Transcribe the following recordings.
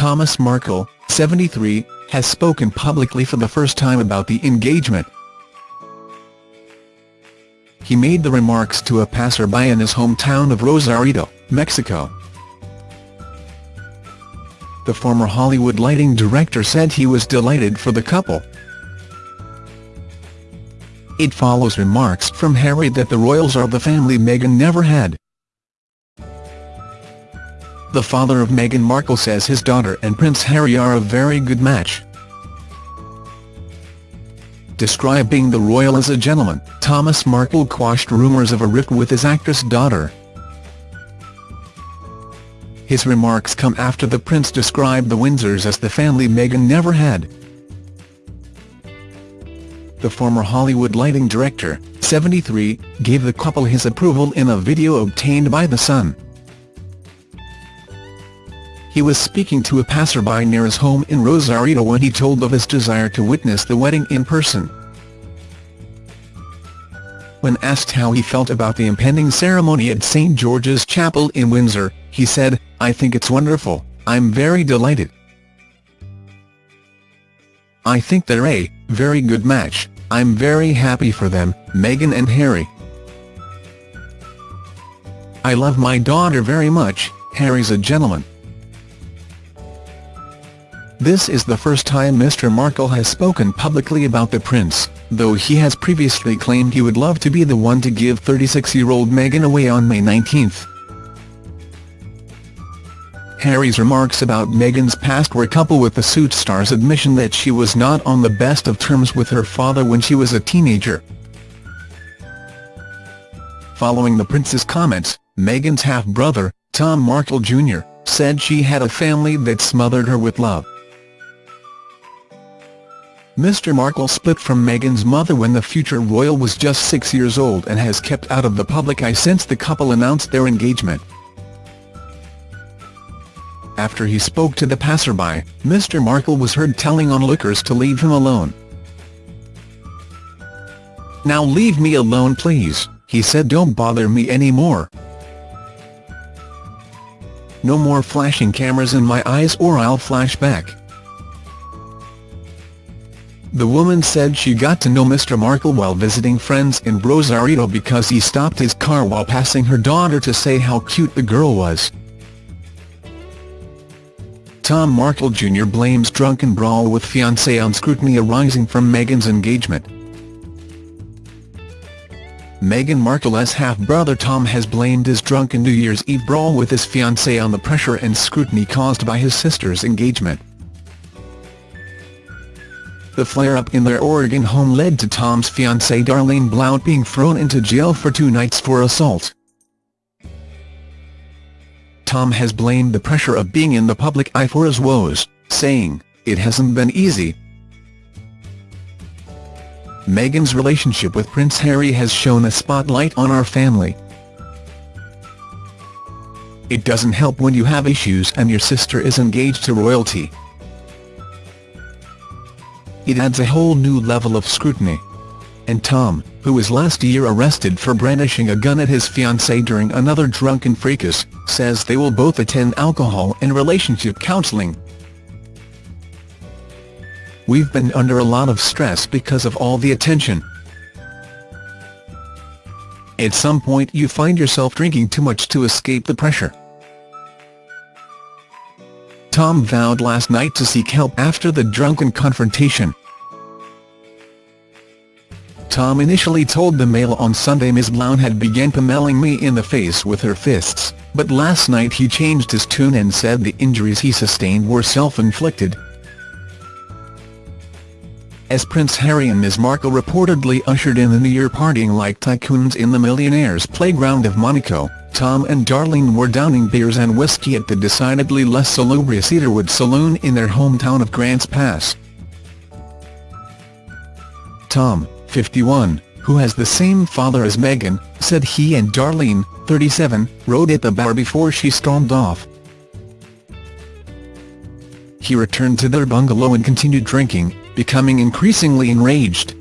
Thomas Markle, 73, has spoken publicly for the first time about the engagement. He made the remarks to a passerby in his hometown of Rosarito, Mexico. The former Hollywood lighting director said he was delighted for the couple. It follows remarks from Harry that the royals are the family Meghan never had. The father of Meghan Markle says his daughter and Prince Harry are a very good match. Describing the royal as a gentleman, Thomas Markle quashed rumours of a rift with his actress daughter. His remarks come after the prince described the Windsors as the family Meghan never had the former Hollywood lighting director, 73, gave the couple his approval in a video obtained by The Sun. He was speaking to a passerby near his home in Rosarito when he told of his desire to witness the wedding in person. When asked how he felt about the impending ceremony at St George's Chapel in Windsor, he said, I think it's wonderful, I'm very delighted. I think they're a very good match, I'm very happy for them, Meghan and Harry. I love my daughter very much, Harry's a gentleman. This is the first time Mr Markle has spoken publicly about the prince, though he has previously claimed he would love to be the one to give 36-year-old Meghan away on May 19. Harry's remarks about Meghan's past were coupled with the Suits star's admission that she was not on the best of terms with her father when she was a teenager. Following the prince's comments, Meghan's half-brother, Tom Markle Jr., said she had a family that smothered her with love. Mr Markle split from Meghan's mother when the future royal was just six years old and has kept out of the public eye since the couple announced their engagement. After he spoke to the passerby, Mr Markle was heard telling onlookers to leave him alone. Now leave me alone please, he said don't bother me anymore. No more flashing cameras in my eyes or I'll flash back. The woman said she got to know Mr Markle while visiting friends in Rosarito because he stopped his car while passing her daughter to say how cute the girl was. Tom Markle Jr. blames drunken brawl with fiancée on scrutiny arising from Meghan's engagement. Meghan Markle's half-brother Tom has blamed his drunken New Year's Eve brawl with his fiancée on the pressure and scrutiny caused by his sister's engagement. The flare-up in their Oregon home led to Tom's fiancée Darlene Blount being thrown into jail for two nights for assault. Tom has blamed the pressure of being in the public eye for his woes, saying, it hasn't been easy. Meghan's relationship with Prince Harry has shown a spotlight on our family. It doesn't help when you have issues and your sister is engaged to royalty. It adds a whole new level of scrutiny and Tom, who was last year arrested for brandishing a gun at his fiancée during another drunken fracas, says they will both attend alcohol and relationship counseling. We've been under a lot of stress because of all the attention. At some point you find yourself drinking too much to escape the pressure. Tom vowed last night to seek help after the drunken confrontation. Tom initially told the Mail on Sunday Ms Blount had begun pummeling me in the face with her fists, but last night he changed his tune and said the injuries he sustained were self-inflicted. As Prince Harry and Ms Markle reportedly ushered in the New Year partying like tycoons in the millionaire's playground of Monaco, Tom and Darlene were downing beers and whiskey at the decidedly less salubrious Cedarwood Saloon in their hometown of Grants Pass. Tom, 51, who has the same father as Meghan, said he and Darlene, 37, rowed at the bar before she stormed off. He returned to their bungalow and continued drinking, becoming increasingly enraged.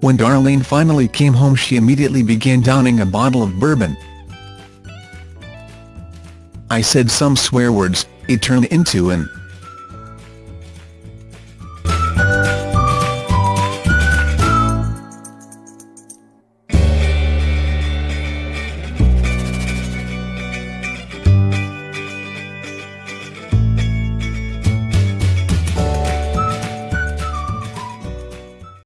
When Darlene finally came home she immediately began downing a bottle of bourbon. I said some swear words, it turned into an